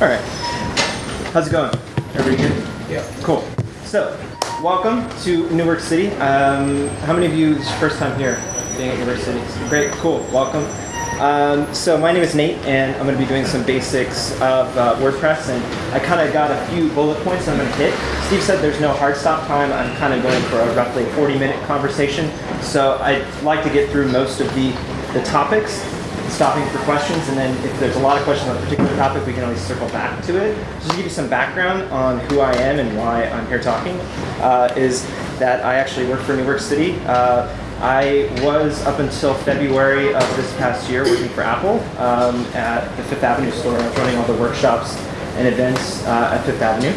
All right. How's it going? Everybody good? Yeah. Cool. So, welcome to New Work City. Um, how many of you this is your first time here, being at New Work City? Great, cool. Welcome. Um, so my name is Nate, and I'm going to be doing some basics of uh, WordPress, and I kind of got a few bullet points I'm going to hit. Steve said there's no hard stop time. I'm kind of going for a roughly 40-minute conversation, so I'd like to get through most of the the topics, stopping for questions, and then if there's a lot of questions on a particular topic, we can always circle back to it. Just to give you some background on who I am and why I'm here talking, uh, is that I actually work for New Work City. Uh, I was up until February of this past year working for Apple um, at the Fifth Avenue store. I was running all the workshops and events uh, at Fifth Avenue.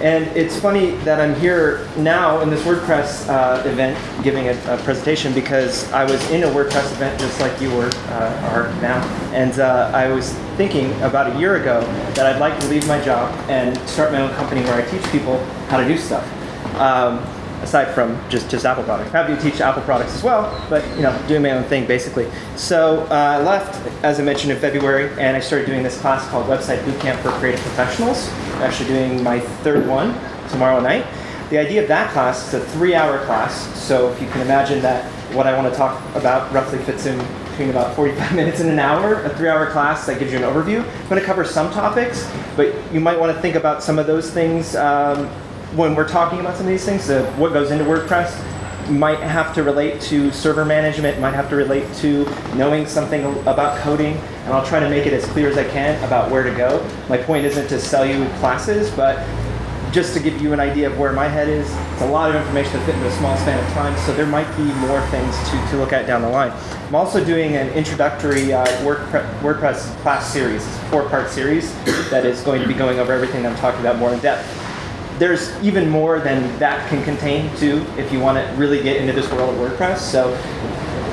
And it's funny that I'm here now in this WordPress uh, event giving a, a, presentation because I was in a WordPress event just like you were uh, are now. And uh, I was thinking about a year ago that I'd like to leave my job and start my own company where I teach people how to do stuff. Um, aside from just, just Apple products. Happy to teach Apple products as well, but you know, doing my own thing basically. So uh, I left, as I mentioned, in February, and I started doing this class called Website Bootcamp for Creative Professionals. Actually doing my third one tomorrow night. The idea of that class is a three-hour class, so if you can imagine that what I want to talk about roughly fits in between about 45 minutes and an hour, a three-hour class that gives you an overview. I'm going to cover some topics, but you might want to think about some of those things um, when we're talking about some of these things, uh, what goes into WordPress might have to relate to server management, might have to relate to knowing something about coding, and I'll try to make it as clear as I can about where to go. My point isn't to sell you classes, but just to give you an idea of where my head is, it's a lot of information to fit into a small span of time, so there might be more things to, to look at down the line. I'm also doing an introductory uh, WordPress class series. It's a four-part series that is going to be going over everything I'm talking about more in depth there's even more than that can contain too if you want to really get into this world of WordPress. So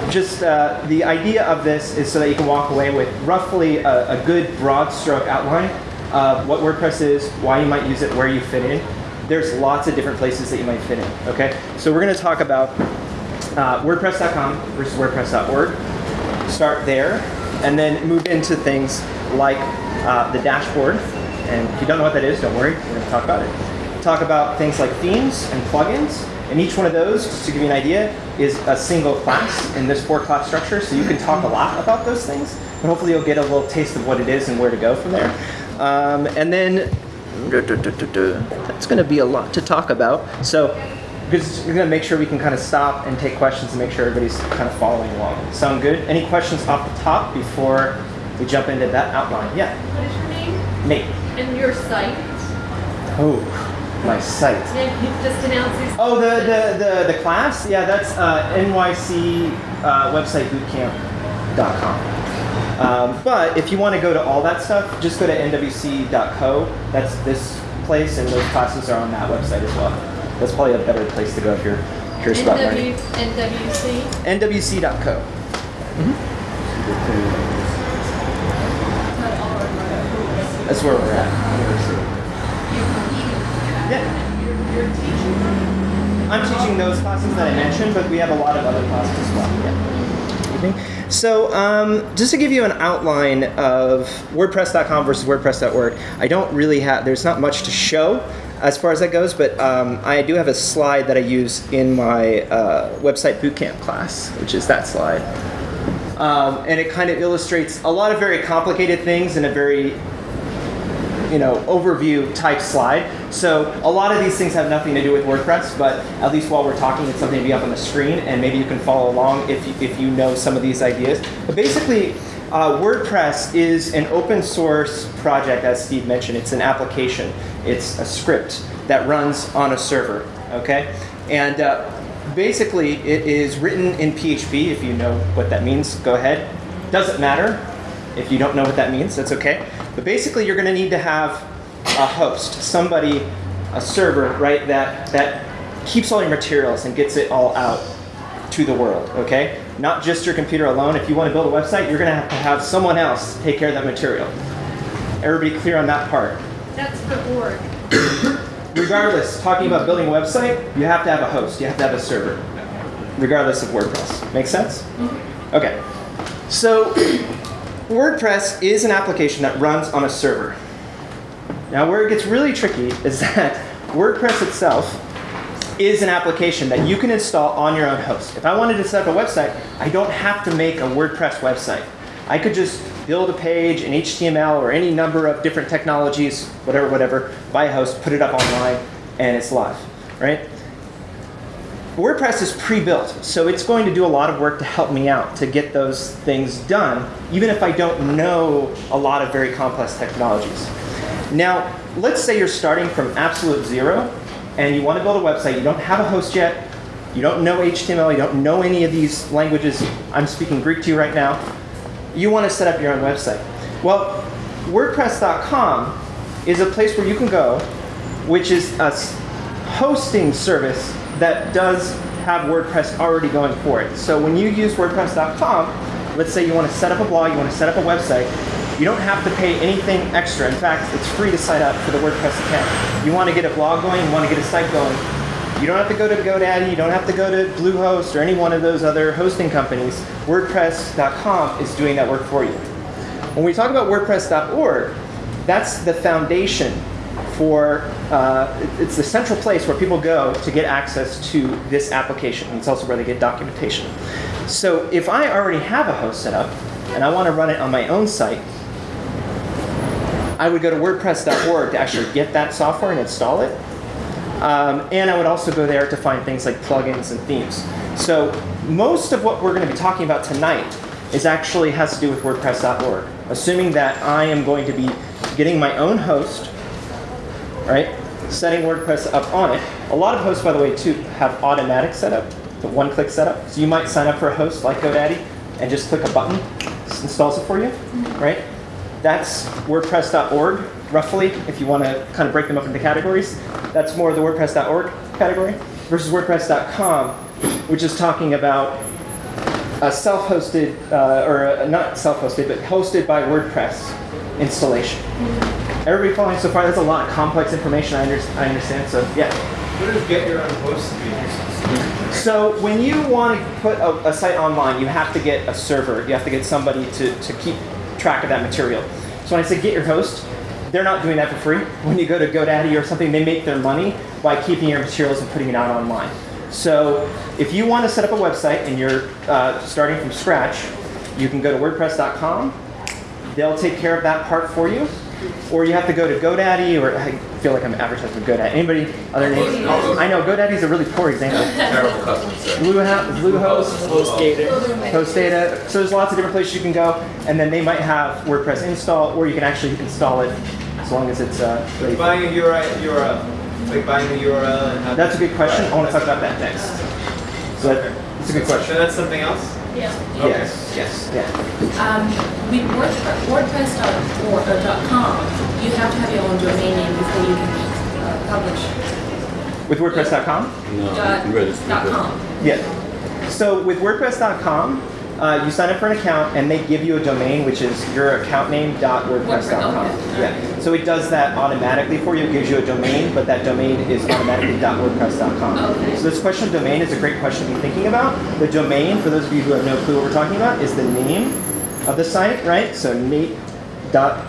just uh, the idea of this is so that you can walk away with roughly a, a, good broad stroke outline of what WordPress is, why you might use it, where you fit in. There's lots of different places that you might fit in, okay? So we're going to talk about uh, WordPress.com versus WordPress.org. Start there, and then move into things like uh, the dashboard. And if you don't know what that is, don't worry, we're going to talk about it talk about things like themes and plugins. And each one of those, just to give you an idea, is a single class in this four class structure. So you can talk a lot about those things. And hopefully you'll get a little taste of what it is and where to go from there. Um, and then that's going to be a lot to talk about. So we're going to make sure we can kind of stop and take questions and make sure everybody's kind of following along. Sound good? Any questions off the top before we jump into that outline? Yeah? What is your name? Nate. And your site? Oh my site. just announce Oh, the, the, the, the class? Yeah, that's uh, NYC uh, website bootcamp.com. Um, but if you want to go to all that stuff, just go to nwc.co. That's this place, and those classes are on that website as well. That's probably a better place to go if you're curious about learning. NWC? nwc.co. Mm-hmm. That's where we're at. Yeah. Teaching I'm teaching those classes that I mentioned, but we have a lot of other classes as well. Yeah. So um, just to give you an outline of WordPress.com versus WordPress.org, I don't really have, there's not much to show as far as that goes, but um, I do have a slide that I use in my uh, website bootcamp class, which is that slide. Um, and it kind of illustrates a lot of very complicated things in a very you know, overview type slide. So a lot of these things have nothing to do with WordPress, but at least while we're talking, it's something to be up on the screen, and maybe you can follow along if you, if you know some of these ideas. But basically, uh, WordPress is an open source project, as Steve mentioned. It's an application. It's a script that runs on a server, okay? And uh, basically, it is written in PHP. If you know what that means, go ahead. Doesn't matter if you don't know what that means, that's okay. But basically, you're going to need to have a host, somebody, a server, right, that, that keeps all your materials and gets it all out to the world, okay? Not just your computer alone. If you want to build a website, you're going to have to have someone else take care of that material. Everybody clear on that part? That's the org. Regardless, talking about building a website, you have to have a host. You have to have a server, regardless of WordPress. Make sense? Mm-hmm. Okay. So WordPress is an application that runs on a server. Now, where it gets really tricky is that WordPress itself is an application that you can install on your own host. If I wanted to set up a website, I don't have to make a WordPress website. I could just build a page in HTML or any number of different technologies, whatever, whatever, buy a host, put it up online, and it's live, right? WordPress is pre-built, so it's going to do a lot of work to help me out to get those things done, even if I don't know a lot of very complex technologies. Now, let's say you're starting from absolute zero, and you want to build a website, you don't have a host yet, you don't know HTML, you don't know any of these languages, I'm speaking Greek to you right now, you want to set up your own website. Well, WordPress.com is a place where you can go, which is a hosting service that does have WordPress already going for it. So when you use WordPress.com, let's say you want to set up a blog, you want to set up a website, you don't have to pay anything extra. In fact, it's free to sign up for the WordPress account. You want to get a blog going, you want to get a site going, you don't have to go to GoDaddy, you don't have to go to Bluehost or any one of those other hosting companies. WordPress.com is doing that work for you. When we talk about WordPress.org, that's the foundation for, uh, it's the central place where people go to get access to this application. It's also where they get documentation. So if I already have a host set up and I want to run it on my own site, I would go to WordPress.org to actually get that software and install it. Um, and I would also go there to find things like plugins and themes. So most of what we're going to be talking about tonight is actually has to do with WordPress.org, assuming that I am going to be getting my own host, right? Setting WordPress up on it. A lot of hosts, by the way, too, have automatic setup, the one-click setup. So you might sign up for a host like GoDaddy and just click a button, installs it for you, right? That's WordPress.org, roughly, if you want to kind of break them up into categories. That's more the WordPress.org category versus WordPress.com, which is talking about a self-hosted, uh, or a, not self-hosted, but hosted by WordPress installation. Everybody following so far? That's a lot of complex information, I, under I understand, so yeah. What does get your own host mean? So when you want to put a, a, site online, you have to get a server. You have to get somebody to, to keep track of that material. So when I say get your host, they're not doing that for free. When you go to GoDaddy or something, they make their money by keeping your materials and putting it out online. So if you want to set up a website and you're uh, starting from scratch, you can go to WordPress.com. They'll take care of that part for you. Or you have to go to GoDaddy, or I feel like I'm advertising GoDaddy. Anybody other names? I know GoDaddy's a really poor example. Terrible customer service. Bluehost, Bluehost, HostGator, HostData. So there's lots of different places you can go, and then they might have WordPress install, or you can actually install it as long as it's uh, ready. Like buying a URL, URL. Like buying a URL and having That's a good question. I want to talk about that next. So that, that's a good So question. that's something else? Yeah. Yes, yes, yeah. Um, with WordPress, WordPress.com, you have to have your own domain name before you can uh, publish. With WordPress.com? No, Dot- you register. dot com. Yeah. So with WordPress.com, uh, you sign up for an account and they give you a domain, which is your account name dot WordPress.com. Okay. Yeah. So it does that automatically for you. It gives you a domain, but that domain is automatically WordPress.com. Okay. So this question of domain is a great question to be thinking about. The domain, for those of you who have no clue what we're talking about, is the name of the site, right? So Nate.com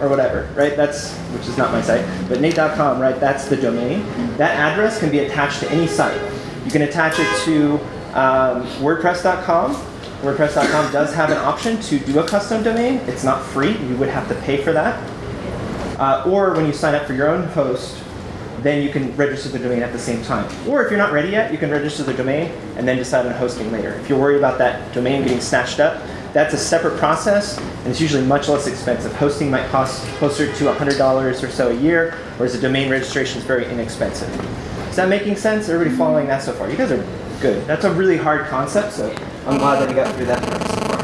or whatever, right? That's which is not my site, but Nate.com, right? That's the domain. That address can be attached to any site. You can attach it to um, WordPress.com. WordPress.com does have an option to do a custom domain. It's not free. You would have to pay for that. Uh, or when you sign up for your own host, then you can register the domain at the same time. Or if you're not ready yet, you can register the domain and then decide on hosting later. If you're worried about that domain getting snatched up, that's a separate process, and it's usually much less expensive. Hosting might cost closer to $100 or so a year, whereas the domain registration is very inexpensive. Is that making sense? Everybody following that so far? You guys are good. That's a really hard concept, so I'm glad that you got through that part so far.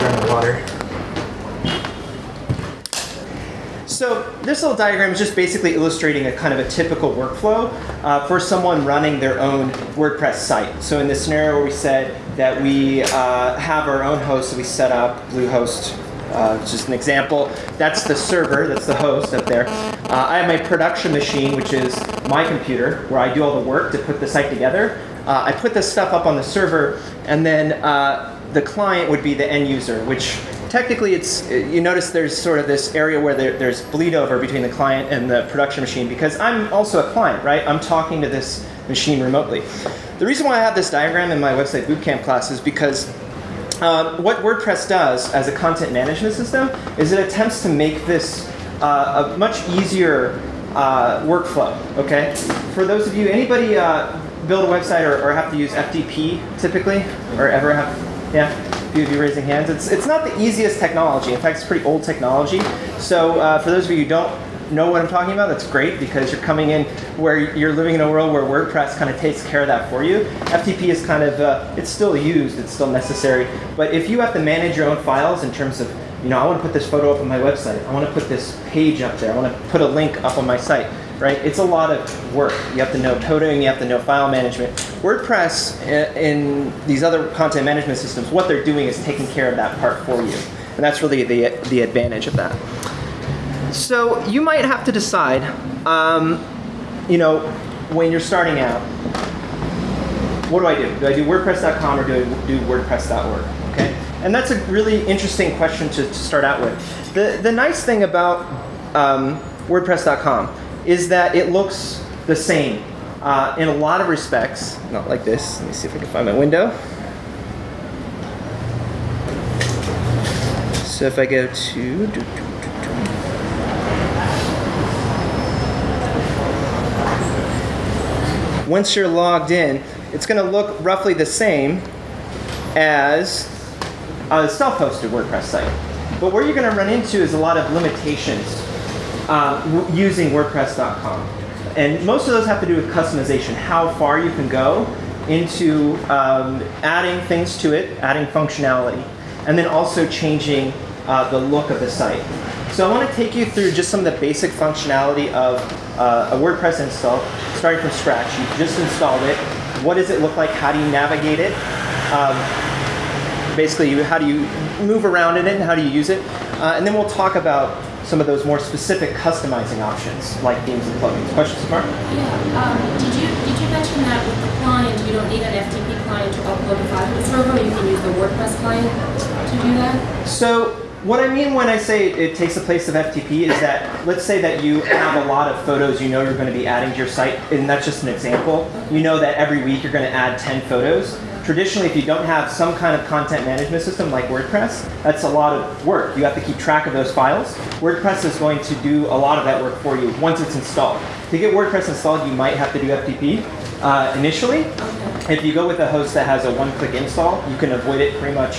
Drink the water. So this little diagram is just basically illustrating a kind of a typical workflow uh, for someone running their own WordPress site. So in this scenario where we said that we uh, have our own host, so we set up Bluehost, uh, just an example. That's the server, that's the host up there. Uh, I have my production machine, which is my computer, where I do all the work to put the site together. Uh, I put this stuff up on the server, and then uh, the client would be the end user, which technically, it's you notice there's sort of this area where there, there's bleed over between the client and the production machine because I'm also a client, right? I'm talking to this machine remotely. The reason why I have this diagram in my website bootcamp class is because um, what WordPress does as a content management system is it attempts to make this uh, a much easier uh, workflow. Okay, for those of you, anybody uh, build a website or, or have to use FTP typically, or ever have? Yeah, a few of you raising hands. It's it's not the easiest technology. In fact, it's pretty old technology. So uh, for those of you who don't know what I'm talking about, that's great because you're coming in where you're living in a world where WordPress kind of takes care of that for you. FTP is kind of, uh, it's still used, it's still necessary. But if you have to manage your own files in terms of, you know, I want to put this photo up on my website, I want to put this page up there, I want to put a link up on my site, right? It's a lot of work. You have to know coding, you have to know file management. WordPress and these other content management systems, what they're doing is taking care of that part for you. And that's really the, the advantage of that. So you might have to decide, um, you know, when you're starting out, what do I do? Do I do WordPress.com or do I do WordPress.org? Okay, and that's a really interesting question to, to start out with. The the nice thing about um, WordPress.com is that it looks the same uh, in a lot of respects. Not like this. Let me see if I can find my window. So if I go to do, do, do, once you're logged in, it's going to look roughly the same as a self-hosted WordPress site. But where you're going to run into is a lot of limitations uh, using WordPress.com. And most of those have to do with customization, how far you can go into um, adding things to it, adding functionality, and then also changing uh, the look of the site. So I want to take you through just some of the basic functionality of uh, a WordPress install, starting from scratch. You just installed it. What does it look like? How do you navigate it? Um, basically, how do you move around in it and how do you use it? Uh, and then we'll talk about some of those more specific customizing options, like themes and plugins. Questions, Mark? Yeah, um, did you, did you mention that with the client, you don't need an FTP client to upload a file to the server, you can use the WordPress client to do that? So what I mean when I say it takes the place of FTP is that let's say that you have a lot of photos you know you're going to be adding to your site, and that's just an example. You know that every week you're going to add 10 photos. Traditionally, if you don't have some kind of content management system like WordPress, that's a lot of work. You have to keep track of those files. WordPress is going to do a lot of that work for you once it's installed. To get WordPress installed, you might have to do FTP uh, initially. Okay. If you go with a host that has a one-click install, you can avoid it pretty much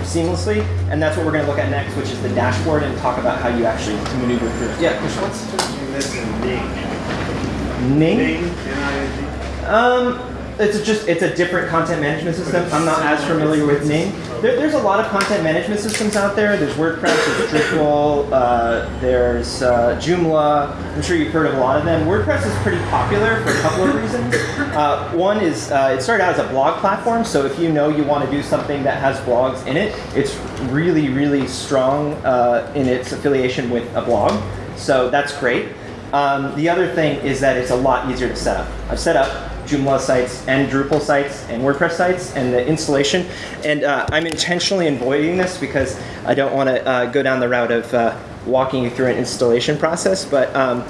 seamlessly, and that's what we're going to look at next, which is the dashboard and talk about how you actually maneuver through it. Yeah, Krishna? What's the difference between this and Ning? Ning. Ning, N-I-N-G? Um, it's just it's a different content management system. I'm not as familiar with Ning. There, there's a lot of content management systems out there. There's WordPress, there's Drupal, uh, there's uh, Joomla. I'm sure you've heard of a lot of them. WordPress is pretty popular for a couple of reasons. Uh, one is uh, it started out as a blog platform, so if you know you want to do something that has blogs in it, it's really really strong uh, in its affiliation with a blog. So that's great. Um, the other thing is that it's a lot easier to set up. I've set up Joomla sites and Drupal sites and WordPress sites and the installation. And uh, I'm intentionally avoiding this because I don't want to uh, go down the route of uh, walking you through an installation process. But um,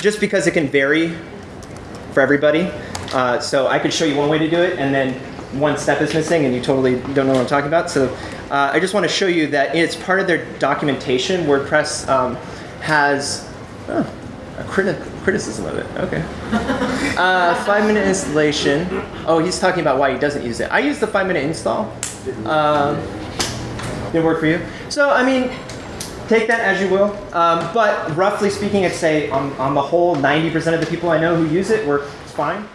just because it can vary for everybody. Uh, so I could show you one way to do it, and then one step is missing, and you totally don't know what I'm talking about. So uh, I just want to show you that it's part of their documentation. WordPress um, has oh, a criti- criticism of it. Okay. Uh, five minute installation. Oh, he's talking about why he doesn't use it. I use the five minute install. Um, didn't work for you. So I mean, take that as you will. Um, but roughly speaking, I'd say on, on the whole, 90% of the people I know who use it work fine.